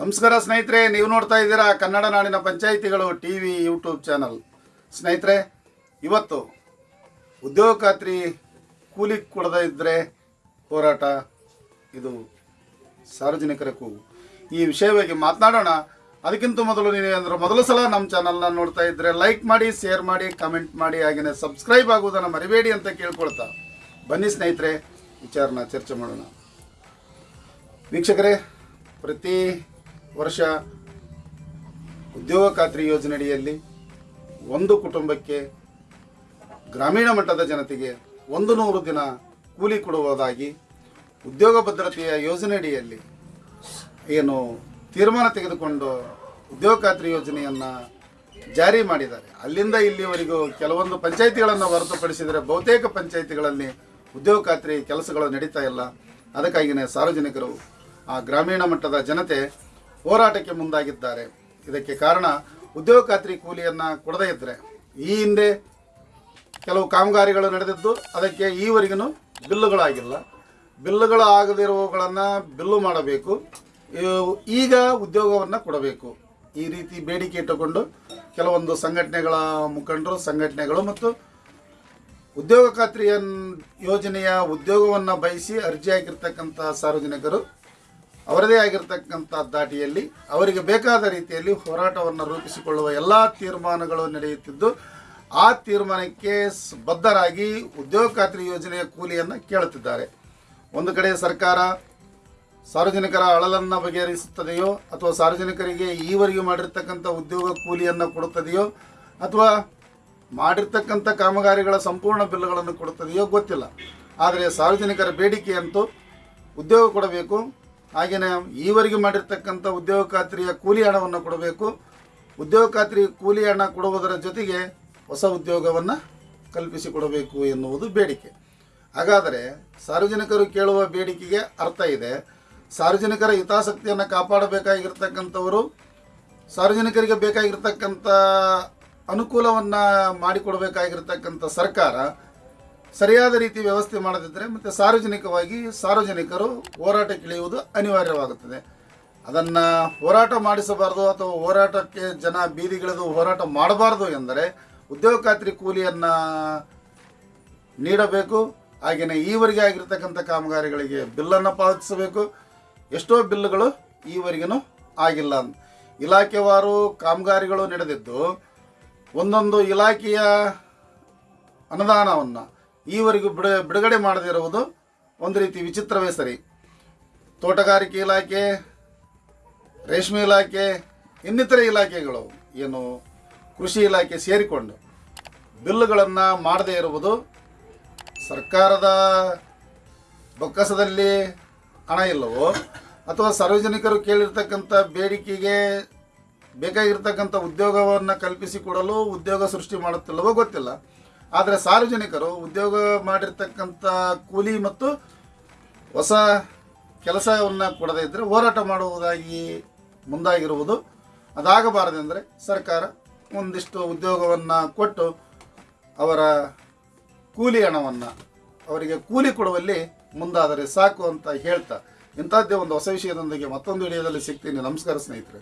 ನಮಸ್ಕಾರ ಸ್ನೇಹಿತರೆ, ನೀವು ನೋಡ್ತಾ ಇದ್ದೀರಾ ಕನ್ನಡ ನಾಡಿನ ಪಂಚಾಯಿತಿಗಳು ಟಿ ವಿ ಯೂಟ್ಯೂಬ್ ಚಾನಲ್. ಸ್ನೇಹಿತರೆ, ಇವತ್ತು ಉದ್ಯೋಗ ಖಾತ್ರಿ ಕೂಲಿ ಕೊಡದೇ ಇದ್ದರೆ ಹೋರಾಟ, ಇದು ಸಾರ್ವಜನಿಕರ ಕೂಗು. ಈ ವಿಷಯವಾಗಿ ಮಾತನಾಡೋಣ. ಅದಕ್ಕಿಂತ ಮೊದಲು ನೀವು ಅಂದ್ರೆ ಮೊದಲ ಸಲ ನಮ್ಮ ಚಾನಲ್ನ ನೋಡ್ತಾ ಇದ್ದರೆ ಲೈಕ್ ಮಾಡಿ, ಶೇರ್ ಮಾಡಿ, ಕಮೆಂಟ್ ಮಾಡಿ, ಹಾಗೆಯೇ ಸಬ್ಸ್ಕ್ರೈಬ್ ಆಗುವುದನ್ನು ಮರಿಬೇಡಿ ಅಂತ ಕೇಳ್ಕೊಳ್ತಾ ಬನ್ನಿ ಸ್ನೇಹಿತರೆ, ವಿಚಾರನ ಚರ್ಚೆ ಮಾಡೋಣ. ವೀಕ್ಷಕರೇ, ಪ್ರತಿ ವರ್ಷ ಉದ್ಯೋಗ ಖಾತ್ರಿ ಯೋಜನೆಯಡಿಯಲ್ಲಿ ಒಂದು ಕುಟುಂಬಕ್ಕೆ ಗ್ರಾಮೀಣ ಮಟ್ಟದ ಜನತೆಗೆ ಒಂದು ನೂರು ದಿನ ಕೂಲಿ ಕೊಡುವುದಾಗಿ ಉದ್ಯೋಗ ಭದ್ರತೆಯ ಯೋಜನೆಯಡಿಯಲ್ಲಿ ಏನು ತೀರ್ಮಾನ ತೆಗೆದುಕೊಂಡು ಉದ್ಯೋಗ ಖಾತ್ರಿ ಯೋಜನೆಯನ್ನು ಜಾರಿ ಮಾಡಿದ್ದಾರೆ. ಅಲ್ಲಿಂದ ಇಲ್ಲಿವರೆಗೂ ಕೆಲವೊಂದು ಪಂಚಾಯಿತಿಗಳನ್ನು ಹೊರತುಪಡಿಸಿದರೆ ಬಹುತೇಕ ಪಂಚಾಯಿತಿಗಳಲ್ಲಿ ಉದ್ಯೋಗ ಖಾತ್ರಿ ಕೆಲಸಗಳು ನಡೀತಾ ಇಲ್ಲ. ಅದಕ್ಕಾಗಿಯೇ ಸಾರ್ವಜನಿಕರು ಆ ಗ್ರಾಮೀಣ ಮಟ್ಟದ ಜನತೆ ಹೋರಾಟಕ್ಕೆ ಮುಂದಾಗಿದ್ದಾರೆ. ಇದಕ್ಕೆ ಕಾರಣ ಉದ್ಯೋಗ ಖಾತ್ರಿ ಕೂಲಿಯನ್ನು ಕೊಡದೇ ಇದ್ದರೆ ಈ ಹಿಂದೆ ಕೆಲವು ಕಾಮಗಾರಿಗಳು ನಡೆದಿದ್ದು, ಅದಕ್ಕೆ ಈವರೆಗೂ ಬಿಲ್ಲುಗಳಾಗಿಲ್ಲ. ಬಿಲ್ಲುಗಳು ಆಗದಿರುವವುಗಳನ್ನು ಬಿಲ್ಲು ಮಾಡಬೇಕು. ಈಗ ಉದ್ಯೋಗವನ್ನು ಕೊಡಬೇಕು. ಈ ರೀತಿ ಬೇಡಿಕೆ ಇಟ್ಟುಕೊಂಡು ಕೆಲವೊಂದು ಸಂಘಟನೆಗಳ ಮುಖಂಡರು, ಸಂಘಟನೆಗಳು ಮತ್ತು ಉದ್ಯೋಗ ಖಾತ್ರಿಯ ಯೋಜನೆಯ ಉದ್ಯೋಗವನ್ನು ಬಯಸಿ ಅರ್ಜಿ ಹಾಕಿರ್ತಕ್ಕಂಥ ಸಾರ್ವಜನಿಕರು ಅವರದೇ ಆಗಿರತಕ್ಕಂಥ ದಾಟಿಯಲ್ಲಿ ಅವರಿಗೆ ಬೇಕಾದ ರೀತಿಯಲ್ಲಿ ಹೋರಾಟವನ್ನು ರೂಪಿಸಿಕೊಳ್ಳುವ ಎಲ್ಲ ತೀರ್ಮಾನಗಳು ನಡೆಯುತ್ತಿದ್ದು, ಆ ತೀರ್ಮಾನಕ್ಕೆ ಬದ್ಧರಾಗಿ ಉದ್ಯೋಗ ಖಾತ್ರಿ ಯೋಜನೆಯ ಕೂಲಿಯನ್ನು ಕೇಳುತ್ತಿದ್ದಾರೆ. ಒಂದು ಕಡೆ ಸರ್ಕಾರ ಸಾರ್ವಜನಿಕರ ಅಳಲನ್ನು ಬಗೆಹರಿಸುತ್ತದೆಯೋ, ಅಥವಾ ಸಾರ್ವಜನಿಕರಿಗೆ ಈವರೆಗೂ ಮಾಡಿರ್ತಕ್ಕಂಥ ಉದ್ಯೋಗ ಕೂಲಿಯನ್ನು ಕೊಡುತ್ತದೆಯೋ, ಅಥವಾ ಮಾಡಿರ್ತಕ್ಕಂಥ ಕಾಮಗಾರಿಗಳ ಸಂಪೂರ್ಣ ಬಿಲ್ಗಳನ್ನು ಕೊಡುತ್ತದೆಯೋ ಗೊತ್ತಿಲ್ಲ. ಆದರೆ ಸಾರ್ವಜನಿಕರ ಬೇಡಿಕೆಯಂತೂ ಉದ್ಯೋಗ ಕೊಡಬೇಕು ಹಾಗೆಯೇ ಈವರೆಗೆ ಮಾಡಿರ್ತಕ್ಕಂಥ ಉದ್ಯೋಗ ಖಾತ್ರಿಯ ಕೂಲಿ ಹಣವನ್ನು ಕೊಡಬೇಕು. ಉದ್ಯೋಗ ಖಾತ್ರಿ ಕೂಲಿ ಹಣ ಕೊಡುವುದರ ಜೊತೆಗೆ ಹೊಸ ಉದ್ಯೋಗವನ್ನು ಕಲ್ಪಿಸಿಕೊಡಬೇಕು ಎನ್ನುವುದು ಬೇಡಿಕೆ. ಹಾಗಾದರೆ ಸಾರ್ವಜನಿಕರು ಕೇಳುವ ಬೇಡಿಕೆಗೆ ಅರ್ಥ ಇದೆ. ಸಾರ್ವಜನಿಕರ ಹಿತಾಸಕ್ತಿಯನ್ನು ಕಾಪಾಡಬೇಕಾಗಿರ್ತಕ್ಕಂಥವರು, ಸಾರ್ವಜನಿಕರಿಗೆ ಬೇಕಾಗಿರ್ತಕ್ಕಂಥ ಅನುಕೂಲವನ್ನು ಮಾಡಿಕೊಡಬೇಕಾಗಿರ್ತಕ್ಕಂಥ ಸರ್ಕಾರ ಸರಿಯಾದ ರೀತಿ ವ್ಯವಸ್ಥೆ ಮಾಡದಿದ್ದರೆ ಮತ್ತು ಸಾರ್ವಜನಿಕವಾಗಿ ಸಾರ್ವಜನಿಕರು ಹೋರಾಟಕ್ಕಿಳಿಯುವುದು ಅನಿವಾರ್ಯವಾಗುತ್ತದೆ. ಅದನ್ನು ಹೋರಾಟ ಮಾಡಿಸಬಾರ್ದು ಅಥವಾ ಹೋರಾಟಕ್ಕೆ ಜನ ಬೀದಿಗಿಳಿದು ಹೋರಾಟ ಮಾಡಬಾರ್ದು ಎಂದರೆ ಉದ್ಯೋಗ ಖಾತ್ರಿ ಕೂಲಿಯನ್ನು ನೀಡಬೇಕು. ಹಾಗೆಯೇ ಈವರೆಗೆ ಆಗಿರ್ತಕ್ಕಂಥ ಕಾಮಗಾರಿಗಳಿಗೆ ಬಿಲ್ಲನ್ನು ಪಾವತಿಸಬೇಕು. ಎಷ್ಟೋ ಬಿಲ್ಲುಗಳು ಈವರೆಗೂ ಆಗಿಲ್ಲ. ಇಲಾಖೆವಾರು ಕಾಮಗಾರಿಗಳು ನಡೆದಿದ್ದು ಒಂದೊಂದು ಇಲಾಖೆಯ ಅನುದಾನವನ್ನು ಈವರೆಗೂ ಬಿಡ ಬಿಡುಗಡೆ ಮಾಡದಿರುವುದು ಒಂದು ರೀತಿ ವಿಚಿತ್ರವೇ ಸರಿ. ತೋಟಗಾರಿಕೆ ಇಲಾಖೆ, ರೇಷ್ಮೆ ಇಲಾಖೆ, ಇನ್ನಿತರೆ ಇಲಾಖೆಗಳು ಏನು ಕೃಷಿ ಇಲಾಖೆ ಸೇರಿಕೊಂಡು ಬಿಲ್ಲುಗಳನ್ನು ಮಾಡದೇ ಇರುವುದು ಸರ್ಕಾರದ ಬೊಕ್ಕಸದಲ್ಲಿ ಹಣ ಇಲ್ಲವೋ? ಅಥವಾ ಸಾರ್ವಜನಿಕರು ಕೇಳಿರ್ತಕ್ಕಂಥ ಬೇಡಿಕೆಗೆ ಬೇಕಾಗಿರ್ತಕ್ಕಂಥ ಉದ್ಯೋಗವನ್ನು ಕಲ್ಪಿಸಿಕೊಡಲು ಉದ್ಯೋಗ ಸೃಷ್ಟಿ ಮಾಡುತ್ತಿಲ್ಲವೋ ಗೊತ್ತಿಲ್ಲ. ಆದರೆ ಸಾರ್ವಜನಿಕರು ಉದ್ಯೋಗ ಮಾಡಿರ್ತಕ್ಕಂಥ ಕೂಲಿ ಮತ್ತು ಹೊಸ ಕೆಲಸವನ್ನು ಕೊಡದೇ ಇದ್ದರೆ ಹೋರಾಟ ಮಾಡುವುದಾಗಿ ಮುಂದಾಗಿರುವುದು. ಅದಾಗಬಾರದೆಂದರೆ ಸರ್ಕಾರ ಒಂದಿಷ್ಟು ಉದ್ಯೋಗವನ್ನು ಕೊಟ್ಟು ಅವರ ಕೂಲಿ ಹಣವನ್ನು ಅವರಿಗೆ ಕೂಲಿ ಕೊಡುವಲ್ಲಿ ಮುಂದಾದರೆ ಸಾಕು ಅಂತ ಹೇಳ್ತಾ. ಇಂಥದ್ದೇ ಒಂದು ಹೊಸ ವಿಷಯದೊಂದಿಗೆ ಮತ್ತೊಂದು ವಿಡಿಯೋದಲ್ಲಿ ಸಿಗ್ತೀನಿ. ನಮಸ್ಕಾರ ಸ್ನೇಹಿತರೆ.